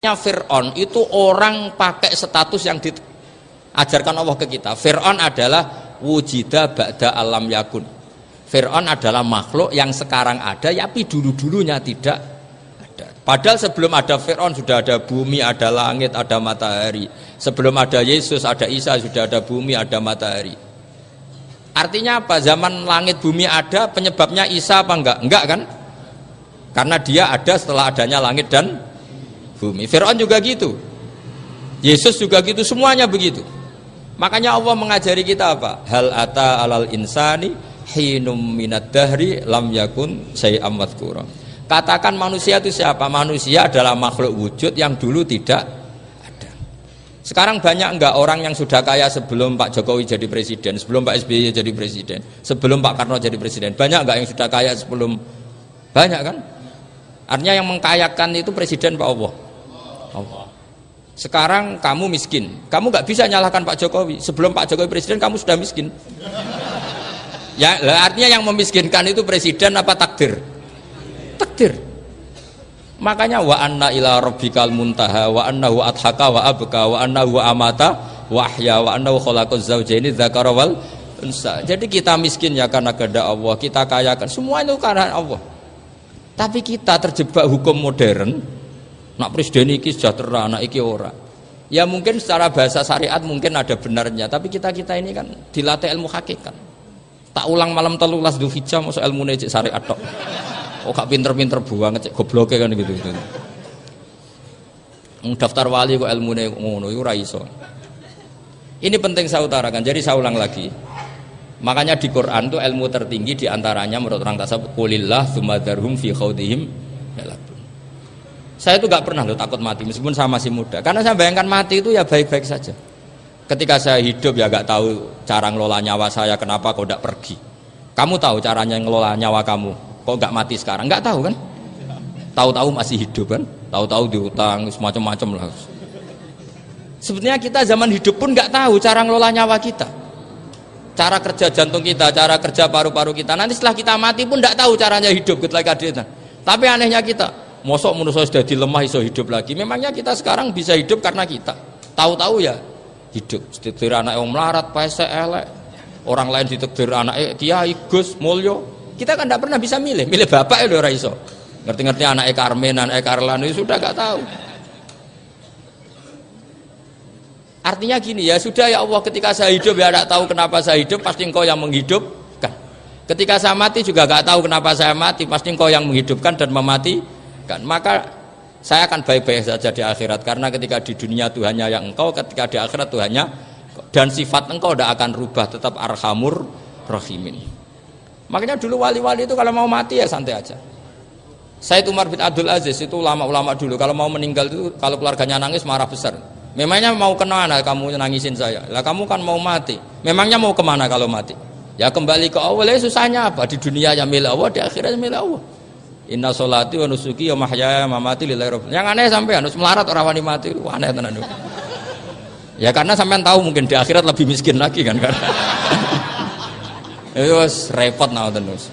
Fir'aun itu orang pakai status yang diajarkan Allah ke kita. Fir'aun adalah wujida ba'da alam yakun. Fir'aun adalah makhluk yang sekarang ada, tapi dulu-dulunya tidak ada. Padahal sebelum ada Fir'aun sudah ada bumi, ada langit, ada matahari. Sebelum ada Yesus, ada Isa, sudah ada bumi, ada matahari. Artinya apa? Zaman langit bumi ada, penyebabnya Isa apa enggak? Enggak kan? Karena dia ada setelah adanya langit dan bumi. Fir'aun juga gitu. Yesus juga gitu, semuanya begitu. Makanya Allah mengajari kita apa? Hal ata alal insani hinum minad dahri lam yakun sayyam madhkura. Katakan manusia itu siapa? Manusia adalah makhluk wujud yang dulu tidak ada. Sekarang banyak enggak orang yang sudah kaya sebelum Pak Jokowi jadi presiden, sebelum Pak SBY jadi presiden, sebelum Pak Karno jadi presiden. Banyak enggak yang sudah kaya sebelum banyak kan? Artinya yang mengkayakan itu presiden Pak Allah. Allah. Sekarang kamu miskin, kamu nggak bisa nyalahkan Pak Jokowi. Sebelum Pak Jokowi presiden kamu sudah miskin. Ya, artinya yang memiskinkan itu presiden apa takdir? Takdir. Makanya wa anna ila rabbikal muntaha wa annahu adhaka wa abka wa annahu amata wa ahya wa annahu khalaqaz zawjaini dzakara wal unsa. Jadi kita miskin ya karena kehendak Allah, kita kaya kan semua itu karena Allah. Tapi kita terjebak hukum modern, Nak presiden iki sejahtera, anak iki ora. Ya mungkin secara bahasa syariat mungkin ada benarnya, tapi kita kita ini kan dilatih ilmu hakikat. Tak ulang malam telulas hijau masuk ilmu cek syariat tok. Oh gak pinter-pinter buang cek gobloke kan gitu gitu. daftar wali kok ilmu ngono iku iso. Ini penting saya utarakan. Jadi saya ulang lagi. Makanya di Quran itu ilmu tertinggi di antaranya menurut orang tasawuf kulillah sumadarhum fi khawdihim saya itu gak pernah lo takut mati meskipun saya masih muda. Karena saya bayangkan mati itu ya baik-baik saja. Ketika saya hidup ya gak tahu cara ngelola nyawa saya kenapa kau tidak pergi. Kamu tahu caranya ngelola nyawa kamu. Kok gak mati sekarang? Gak tahu kan? Tahu-tahu masih hidup kan? Tahu-tahu diutang semacam-macam lah. Sebetulnya kita zaman hidup pun gak tahu cara ngelola nyawa kita. Cara kerja jantung kita, cara kerja paru-paru kita. Nanti setelah kita mati pun gak tahu caranya hidup dia. Tapi anehnya kita, mosok manusia sudah dilemah iso hidup lagi. Memangnya kita sekarang bisa hidup karena kita? Tahu-tahu ya hidup. Ditekdir anak yang melarat paese elek. Orang lain ditekdir anak kiai gus mulyo. Kita kan tidak pernah bisa milih. Milih bapak ya ora iso. Ngerti-ngerti anak Carmen anak Carlan itu sudah gak tahu. Artinya gini ya sudah ya Allah ketika saya hidup ya tidak tahu kenapa saya hidup pasti engkau yang menghidupkan. Ketika saya mati juga gak tahu kenapa saya mati pasti engkau yang menghidupkan dan memati maka saya akan baik-baik saja di akhirat karena ketika di dunia Tuhannya yang engkau ketika di akhirat Tuhannya dan sifat engkau tidak akan rubah tetap arhamur rahimin. Makanya dulu wali-wali itu kalau mau mati ya santai aja. Saya Umar bin Abdul Aziz itu ulama-ulama dulu kalau mau meninggal itu kalau keluarganya nangis marah besar. Memangnya mau ke mana kamu nangisin saya. Lah kamu kan mau mati. Memangnya mau ke mana kalau mati? Ya kembali ke Allah. Ya susahnya apa? Di dunia yang milik Allah di akhirat milik Allah Inna solati wa nusuki wa mahyaya mamati lillahi rabbil. Yang aneh sampai harus melarat orang wani mati. Wah, aneh tenan Ya karena sampean tahu mungkin di akhirat lebih miskin lagi kan kan. Itu repot nah terus.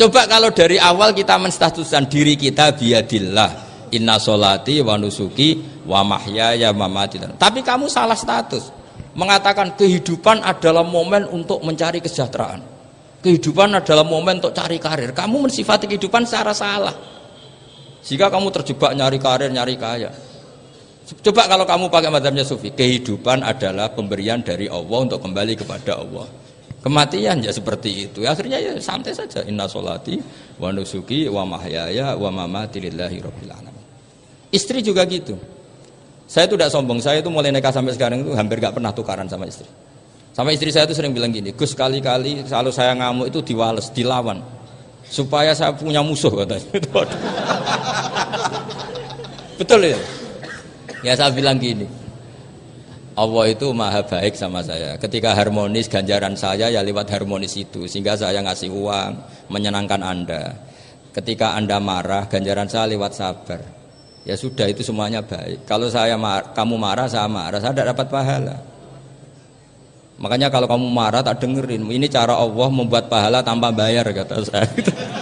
Coba kalau dari awal kita menstatuskan diri kita biadillah. Inna solati wa nusuki wa mahyaya mamati. Tapi kamu salah status. Mengatakan kehidupan adalah momen untuk mencari kesejahteraan. Kehidupan adalah momen untuk cari karir. Kamu mensifati kehidupan secara salah. Jika kamu terjebak nyari karir, nyari kaya. Coba kalau kamu pakai madhabnya sufi, kehidupan adalah pemberian dari Allah untuk kembali kepada Allah. Kematian ya seperti itu. Akhirnya ya santai saja. Inna solati wa nusuki wa mahyaya wa mamati lillahi rabbil alamin. Istri juga gitu. Saya itu tidak sombong. Saya itu mulai nikah sampai sekarang itu hampir gak pernah tukaran sama istri. Sama istri saya itu sering bilang gini, Gus kali-kali kalau saya ngamuk itu diwales, dilawan. Supaya saya punya musuh katanya. Betul ya? Ya saya bilang gini, Allah itu maha baik sama saya. Ketika harmonis ganjaran saya ya lewat harmonis itu. Sehingga saya ngasih uang, menyenangkan Anda. Ketika Anda marah, ganjaran saya lewat sabar. Ya sudah itu semuanya baik. Kalau saya mar kamu marah, saya marah, saya tidak dapat pahala. Makanya kalau kamu marah tak dengerin. Ini cara Allah membuat pahala tanpa bayar kata saya.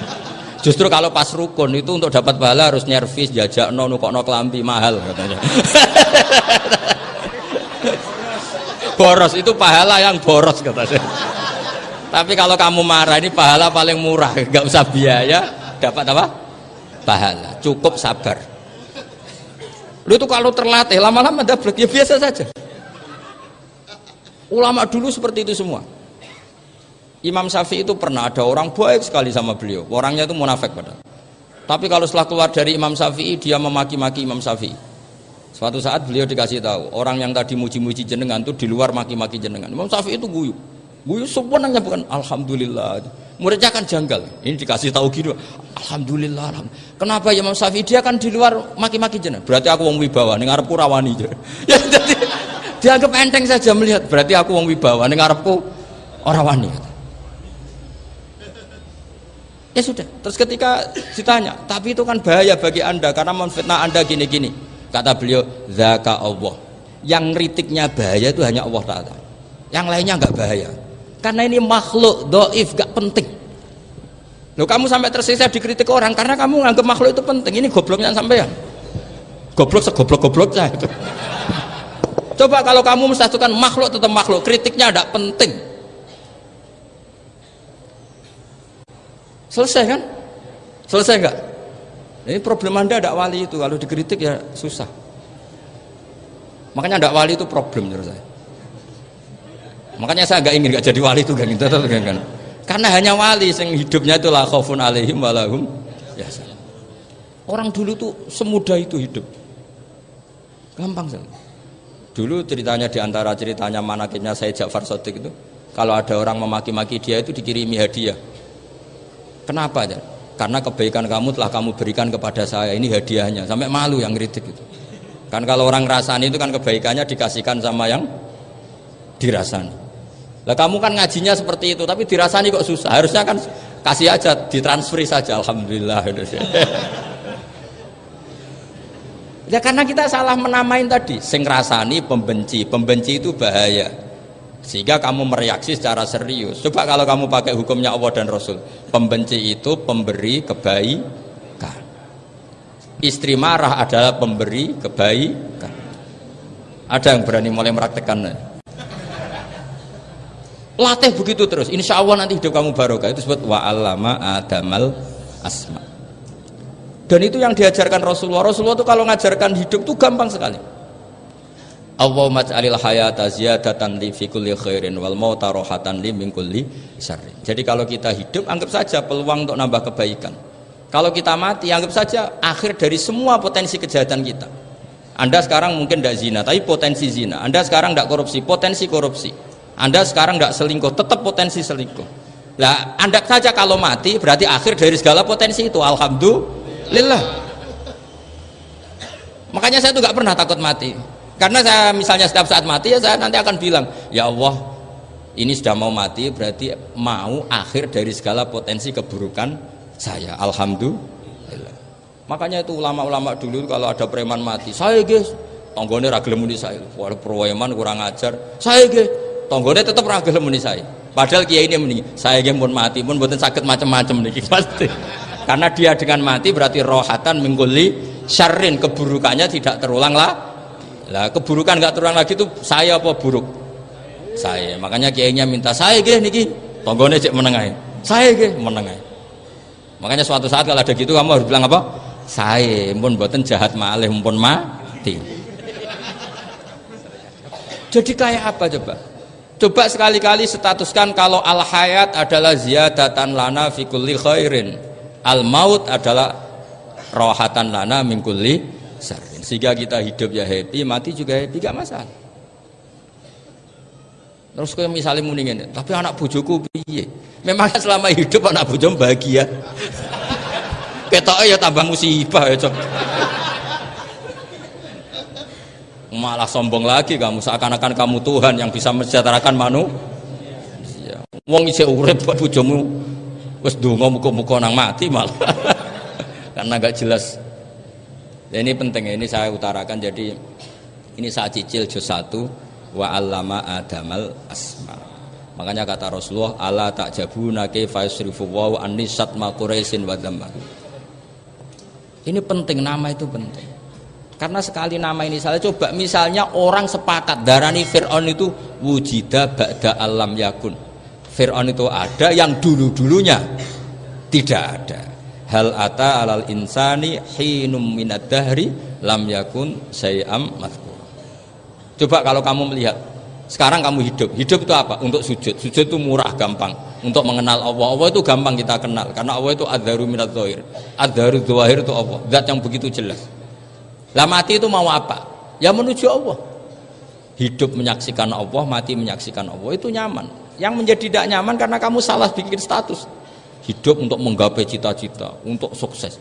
Justru kalau pas rukun itu untuk dapat pahala harus nyervis, jajak no, nukok no kelambi mahal katanya. boros itu pahala yang boros katanya. Tapi kalau kamu marah ini pahala paling murah, nggak usah biaya, dapat apa? Pahala, cukup sabar. Lu itu kalau terlatih lama-lama dapat ya biasa saja. Ulama dulu seperti itu semua. Imam Syafi'i itu pernah ada orang baik sekali sama beliau. Orangnya itu munafik padahal. Tapi kalau setelah keluar dari Imam Syafi'i dia memaki-maki Imam Syafi'i. Suatu saat beliau dikasih tahu orang yang tadi muji-muji jenengan itu di luar maki-maki jenengan. Imam Syafi'i itu guyu. Guyu sebenarnya bukan alhamdulillah. Muridnya kan janggal. Ini dikasih tahu gitu. Alhamdulillah. alhamdulillah. Kenapa Imam Syafi'i dia kan di luar maki-maki jenengan. Berarti aku wong wibawa ning ngarepku rawani. Ya jadi dianggap enteng saja melihat berarti aku wong wibawa ning ngarepku ora wani. Ya sudah. Terus ketika ditanya, tapi itu kan bahaya bagi anda karena memfitnah anda gini-gini. Kata beliau, zaka Allah. Yang kritiknya bahaya itu hanya Allah Taala. Yang lainnya nggak bahaya. Karena ini makhluk doif gak penting. Loh kamu sampai tersisa dikritik orang karena kamu nganggap makhluk itu penting. Ini gobloknya sampean. Goblok segoblok-goblok saya itu. Coba kalau kamu mensatukan makhluk tetap makhluk, kritiknya tidak penting. Selesai kan? Selesai enggak? Ini problem anda ada wali itu kalau dikritik ya susah. Makanya ada wali itu problem menurut saya. Makanya saya nggak ingin nggak jadi wali itu kan gitu kan. Karena hanya wali yang hidupnya itu lah khaufun alaihim walahum ya Orang dulu tuh semudah itu hidup. Gampang sekali. Dulu ceritanya di antara ceritanya manakibnya saya Ja'far Sodik itu kalau ada orang memaki-maki dia itu dikirimi hadiah Kenapa? Ya? Karena kebaikan kamu telah kamu berikan kepada saya. Ini hadiahnya. Sampai malu yang kritik itu. Kan kalau orang rasani itu kan kebaikannya dikasihkan sama yang dirasani. Lah kamu kan ngajinya seperti itu, tapi dirasani kok susah. Harusnya kan kasih aja, ditransferi saja. Alhamdulillah. Ya karena kita salah menamain tadi, sing rasani pembenci, pembenci itu bahaya. Sehingga kamu mereaksi secara serius. Coba kalau kamu pakai hukumnya Allah dan Rasul. Pembenci itu pemberi kebaikan. Istri marah adalah pemberi kebaikan. Ada yang berani mulai meraktekan latih begitu terus. Insya Allah nanti hidup kamu barokah. Itu sebut wa alama adamal asma dan itu yang diajarkan Rasulullah Rasulullah itu kalau ngajarkan hidup itu gampang sekali Allahumma ja'alil hayata ziyadatan li fi kulli khairin wal mauta li min kulli syarrin. Jadi kalau kita hidup anggap saja peluang untuk nambah kebaikan. Kalau kita mati anggap saja akhir dari semua potensi kejahatan kita. Anda sekarang mungkin tidak zina, tapi potensi zina. Anda sekarang tidak korupsi, potensi korupsi. Anda sekarang tidak selingkuh, tetap potensi selingkuh. Lah, Anda saja kalau mati berarti akhir dari segala potensi itu. Alhamdulillah. Makanya saya tuh nggak pernah takut mati. Karena saya misalnya setiap saat mati ya saya nanti akan bilang, ya Allah ini sudah mau mati berarti mau akhir dari segala potensi keburukan saya. Alhamdulillah. Makanya itu ulama-ulama dulu kalau ada preman mati, saya guys, tonggone ragil muni saya. Wah preman kurang ajar. Saya guys, tonggone tetap ragil muni saya. Padahal kiai ini muni, saya guys pun mati pun buatan sakit macam-macam nih pasti. Karena dia dengan mati berarti rohatan mengguli syarrin keburukannya tidak terulang lah lah keburukan nggak turun lagi itu saya apa buruk? Saya. Makanya kiainya minta saya gih niki. Tonggone cek menengai. Saya gih menengai. Makanya suatu saat kalau ada gitu kamu harus bilang apa? Saya pun buatan jahat malih pun mati. Jadi kayak apa coba? Coba sekali-kali statuskan kalau al hayat adalah ziyadatan lana fi kulli khairin. Al maut adalah rohatan lana min kulli sehingga kita hidup ya happy mati juga happy gak masalah. Terus kayak misalnya mendingin tapi anak bujuku piye? Memang selama hidup anak bujum bahagia? Ketoknya ya tambah musibah ya cok. Malah sombong lagi kamu seakan-akan kamu Tuhan yang bisa mensejahterakan manu wong isi urip buat bujumu wes dungo muka-muka nang mati malah karena gak jelas Ya, ini penting ini saya utarakan jadi ini saya cicil juz satu wa allama adamal asma. Makanya kata Rasulullah, "Ala ta'jabuna kaifa yusrifu wa anisat ma Quraisyin wa Ini penting nama itu penting. Karena sekali nama ini saya coba misalnya orang sepakat darani Fir'aun itu wujida ba'da alam yakun. Fir'aun itu ada yang dulu-dulunya tidak ada. Hal ata alal insani hinum minad dahri lam yakun sayam mazkur. Coba kalau kamu melihat sekarang kamu hidup. Hidup itu apa? Untuk sujud. Sujud itu murah, gampang. Untuk mengenal Allah. Allah itu gampang kita kenal. Karena Allah itu adharu minat zohir. Adharu zohir itu Allah. Zat yang begitu jelas. Lah mati itu mau apa? Ya menuju Allah. Hidup menyaksikan Allah, mati menyaksikan Allah. Itu nyaman. Yang menjadi tidak nyaman karena kamu salah bikin status. Hidup untuk menggapai cita-cita, untuk sukses.